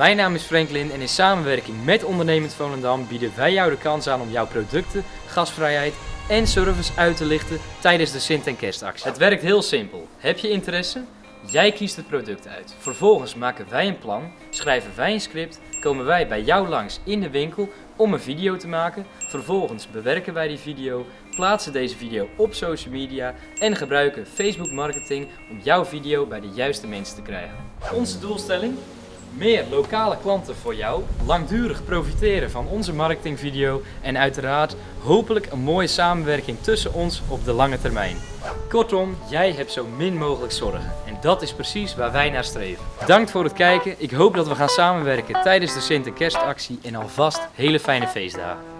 Mijn naam is Franklin en in samenwerking met Ondernemend Volendam bieden wij jou de kans aan om jouw producten, gasvrijheid en service uit te lichten tijdens de Sint- en Kerstactie. Het werkt heel simpel. Heb je interesse? Jij kiest het product uit. Vervolgens maken wij een plan, schrijven wij een script, komen wij bij jou langs in de winkel om een video te maken. Vervolgens bewerken wij die video, plaatsen deze video op social media en gebruiken Facebook marketing om jouw video bij de juiste mensen te krijgen. Onze doelstelling? Meer lokale klanten voor jou, langdurig profiteren van onze marketingvideo en uiteraard hopelijk een mooie samenwerking tussen ons op de lange termijn. Kortom, jij hebt zo min mogelijk zorgen en dat is precies waar wij naar streven. Bedankt voor het kijken, ik hoop dat we gaan samenwerken tijdens de Sint- en alvast hele fijne feestdagen.